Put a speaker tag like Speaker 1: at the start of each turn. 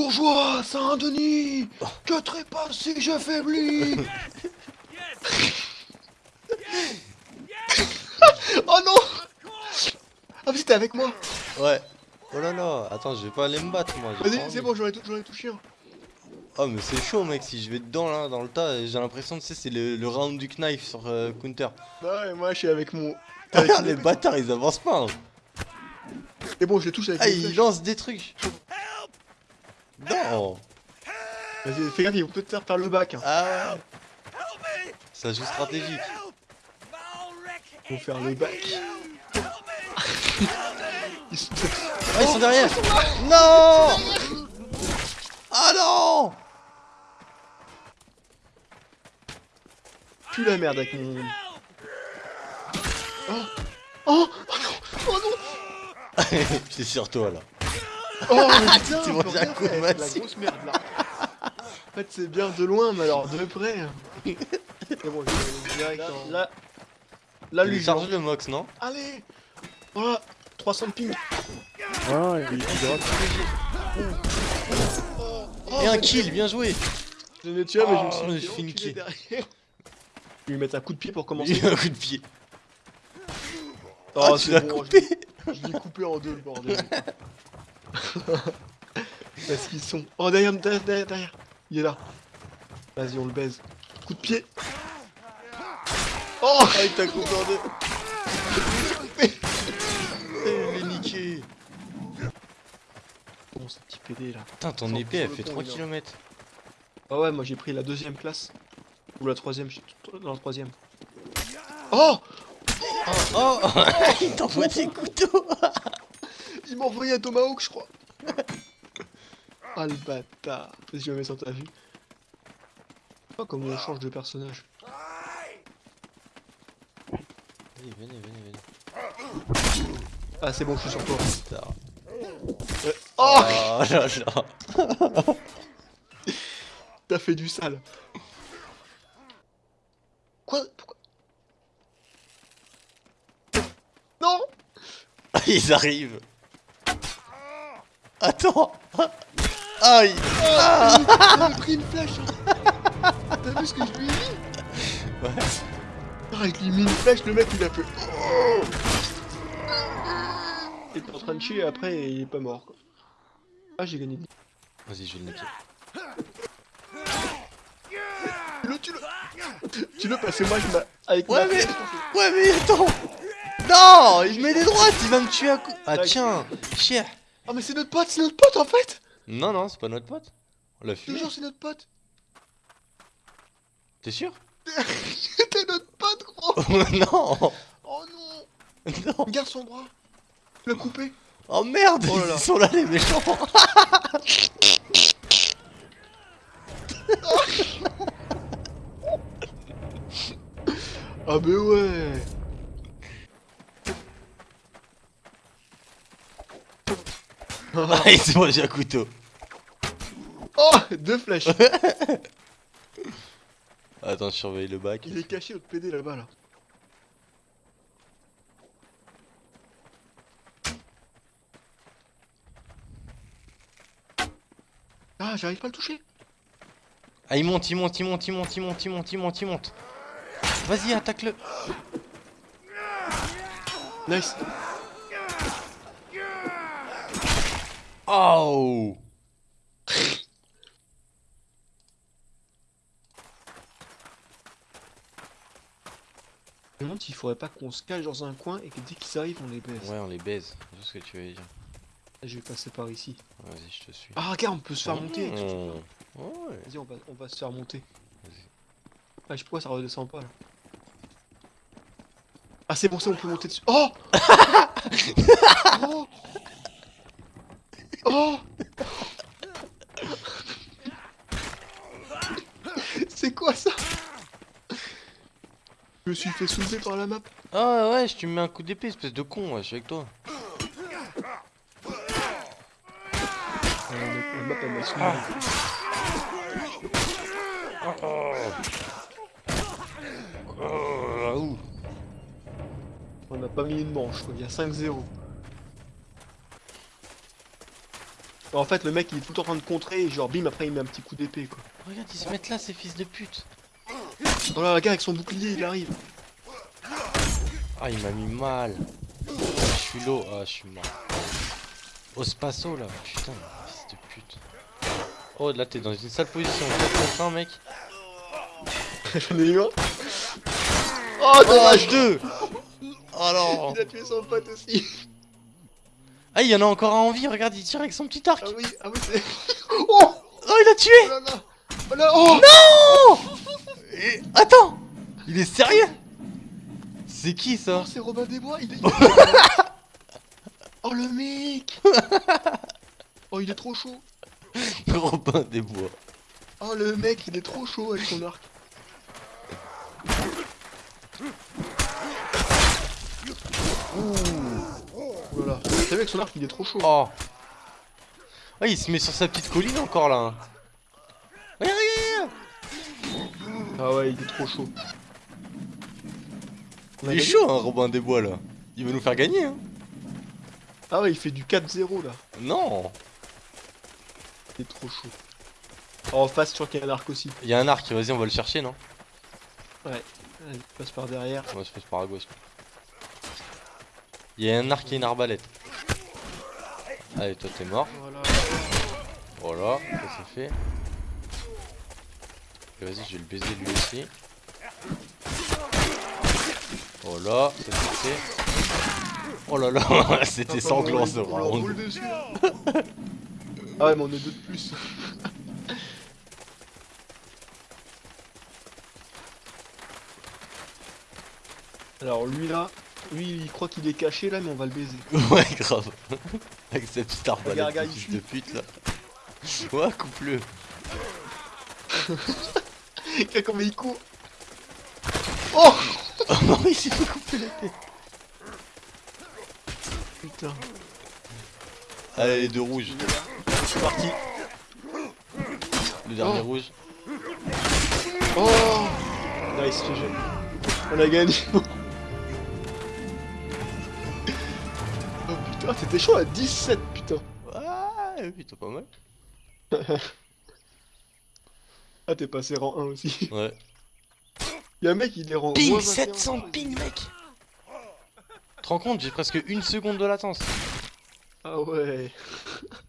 Speaker 1: Bourgeois, Saint-Denis, que trépasse si je faiblis Oh non Ah mais c'était avec moi
Speaker 2: Ouais. Oh là là, attends, je vais pas aller me battre moi.
Speaker 1: Vas-y, c'est bon, j'en ai, tou- j'en ai touché un.
Speaker 2: Oh mais c'est chaud mec, si je vais dedans là, dans le tas, j'ai l'impression, tu sais, c'est le, le round du knife sur euh, Counter.
Speaker 1: Bah ouais, moi je suis avec mon... t'es
Speaker 2: Regarde les bâtards, ils avancent pas. hein.
Speaker 1: Et bon, je les touche avec
Speaker 2: Ah, ils lancent des trucs. Non
Speaker 1: Vas-y, fais gaffe, ils vont peut-être faire par le bac. Hein.
Speaker 2: Ah ouais Ça joue stratégique.
Speaker 1: Vont faire le bac. Ils sont...
Speaker 2: Ah, ils sont derrière Non Ah non
Speaker 1: la merde avec mon... Oh Oh Oh non Oh non
Speaker 2: C'est sur toi là.
Speaker 1: Oh mais putain,
Speaker 2: Tu
Speaker 1: on peut rien faire. La grosse merde là. En fait c'est bien de loin mais alors de près. C'est bon, je vais direct en... Là, là lui
Speaker 2: Charge le mox, non
Speaker 1: Allez Voilà 300 de ping
Speaker 3: Ah, il est drop.
Speaker 1: oh,
Speaker 2: Et un
Speaker 1: mais-
Speaker 2: kill, bien joué
Speaker 1: Je l'ai tué mais je me suis
Speaker 2: Oh,
Speaker 1: fait
Speaker 2: j'ai fait kill.
Speaker 1: derrière. Je vais lui mettre un coup de pied pour
Speaker 2: Il
Speaker 1: commencer.
Speaker 2: a un coup de pied.
Speaker 1: Oh,
Speaker 2: Ah, tu
Speaker 1: c'est
Speaker 2: l'as
Speaker 1: bon,
Speaker 2: coupé
Speaker 1: je l'ai coupé en deux le bordel. Parce qu'ils sont. Oh derrière, derrière, derrière, derrière. Il est là. Vas-y, on le baise. Coup de pied. Oh
Speaker 2: il t'a coupé en deux Il est niqué
Speaker 1: Bon, ce petit PD là.
Speaker 2: Putain, ton
Speaker 1: Sans
Speaker 2: épée, elle fait
Speaker 1: pont,
Speaker 2: 3
Speaker 1: il est
Speaker 2: km.
Speaker 1: Ah ouais, moi j'ai pris la deuxième classe. Ou la troisième, je suis dans la troisième. Oh
Speaker 2: Oh Il t'envoie des couteaux
Speaker 1: Il m'a envoyé un tomahawk, je crois. Ah le bâtard. Vas-y, je sur ta vue. Oh, comment on change de personnage.
Speaker 2: Venez, venez, venez, venez.
Speaker 1: Ah, c'est bon, je suis sur toi. Euh, Oh
Speaker 2: Oh là là
Speaker 1: T'as fait du sale. Quoi? Pourquoi? Non
Speaker 2: Ils arrivent Attends. Aïe.
Speaker 1: Ah. Il a pris une flèche T'as vu ce que je lui ai mis
Speaker 2: Ouais.
Speaker 1: Ah, je lui mis une flèche, le mec il a fait... Oh. Il était en train de chier après et il est pas mort quoi. Ah j'ai gagné.
Speaker 2: Vas-y, je vais le niquer.
Speaker 1: Le tu le Tu le parce que moi je m'a... Avec
Speaker 2: Ouais,
Speaker 1: ma
Speaker 2: mais-
Speaker 1: flèche,
Speaker 2: Ouais, mais attends. Non Il met des droites, il va me tuer à coup... Ah tiens Chier
Speaker 1: Ah mais c'est notre pote, c'est notre pote en fait.
Speaker 2: Non, non, c'est pas notre pote. On l'a fumé.
Speaker 1: jure c'est notre pote.
Speaker 2: T'es sûr?
Speaker 1: C'était notre pote gros.
Speaker 2: Non.
Speaker 1: Oh non.
Speaker 2: Non.
Speaker 1: Regarde son bras. Il l'a coupé.
Speaker 2: Oh merde.
Speaker 1: Oh là là.
Speaker 2: Ils sont là les méchants.
Speaker 1: Ah mais ouais
Speaker 2: Ah, il s'est mangé un couteau.
Speaker 1: Oh Deux flèches
Speaker 2: Attends, je surveille le bac.
Speaker 1: Il est caché notre PD là-bas là. Ah j'arrive pas à le toucher
Speaker 2: Ah, il monte, il monte, il monte, il monte, il monte, il monte, il monte, il monte. Vas-y, attaque-le.
Speaker 1: Nice
Speaker 2: Oh
Speaker 1: Je me demande s'il faudrait pas qu'on se cache dans un coin et que dès qu'ils arrivent on les baisse.
Speaker 2: Ouais, on les baise. Sais ce que tu veux dire.
Speaker 1: Je vais passer par ici.
Speaker 2: Vas-y, je te suis.
Speaker 1: Ah regarde on peut se faire monter.
Speaker 2: Mmh. Ouais.
Speaker 1: Vas-y on va, on va se faire monter.
Speaker 2: Vas-y.
Speaker 1: Ah je pourquoi ça redescend pas là. Ah c'est bon c'est bon, on peut monter dessus. Oh Oh Oh C'est quoi ça Je me suis fait soulever par la map.
Speaker 2: Ah ouais, je tu me mets un coup d'épée, espèce de con, ouais, je suis avec toi.
Speaker 1: Ah, la map- la map elle m'a soulevé.
Speaker 2: Oh.
Speaker 1: On a pas mis une manche il y a 5-0. En fait, le mec il est tout le temps en train de contrer et genre bim après il met un petit coup d'épée quoi.
Speaker 2: Regarde, ils se mettent là, ces fils de pute.
Speaker 1: Oh là, le gars avec son bouclier il arrive.
Speaker 2: Ah, il m'a mis mal. Je suis low. Ah, je suis mort. Au spasso là. Putain, fils de pute. Oh, là, t'es dans une sale position. 4 contre 1, mec.
Speaker 1: J'en ai eu un. Oh dommage
Speaker 2: 2 Oh non
Speaker 1: Il a tué son pote aussi.
Speaker 2: Ah, il y en a encore un en vie. Regarde, il tire avec son petit arc.
Speaker 1: Ah oui, ah oui c'est. Oh
Speaker 2: Oh, il a tué
Speaker 1: Oh là là Oh là oh
Speaker 2: Et- Attends Il est sérieux? C'est qui ça?
Speaker 1: Oh, c'est Robin des Bois, il est... Oh le mec Oh il est trop chaud
Speaker 2: Robin des Bois.
Speaker 1: Oh le mec il est trop chaud avec son arc Ouh Voilà, vous savez avec son arc il est trop chaud.
Speaker 2: Oh. Ouais, il se met sur sa petite colline encore là. Regarde, regarde, regarde.
Speaker 1: Ah ouais il est trop chaud.
Speaker 2: Il est chaud, hein, Robin des Bois là. Il veut nous faire gagner, hein.
Speaker 1: Ah ouais il fait du 4-0 là.
Speaker 2: Non.
Speaker 1: Il est trop chaud. Oh, En face sur qu'il y a un arc aussi.
Speaker 2: Il y a un arc, vas-y, on va le chercher, non?
Speaker 1: Allez, passe par derrière.
Speaker 2: On va se faire par à gauche. Il y a un arc et une arbalète. Allez, toi t'es mort.
Speaker 1: Voilà
Speaker 2: Voilà, ça c'est fait. Et Vas-y, je vais le baiser lui aussi. Voilà, ça c'est fait. Oh là là, c'était sanglant ce round.
Speaker 1: là. ah ouais mais on est deux de plus Alors lui là, lui il croit qu'il est caché là mais on va le baiser.
Speaker 2: Ouais, grave. Avec sa petite arbalète, de fils de pute là. Ouais, coupe-le.
Speaker 1: Regarde comment il court Oh
Speaker 2: Oh non, il s'est fait couper la tête.
Speaker 1: Putain,
Speaker 2: Allez, les deux rouges.
Speaker 1: c'est parti
Speaker 2: Le dernier
Speaker 1: Oh.
Speaker 2: rouge.
Speaker 1: Oh Nice GG On a gagné Putain, c'était chaud à 17 putain
Speaker 2: Ouais, putain, pas mal.
Speaker 1: Ah t'es passé rang 1 aussi
Speaker 2: Ouais.
Speaker 1: Y'a un mec il est rang
Speaker 2: Ping
Speaker 1: moins 21.
Speaker 2: 700 ping, mec Tu te rends compte, j'ai presque une seconde de latence.
Speaker 1: Ah ouais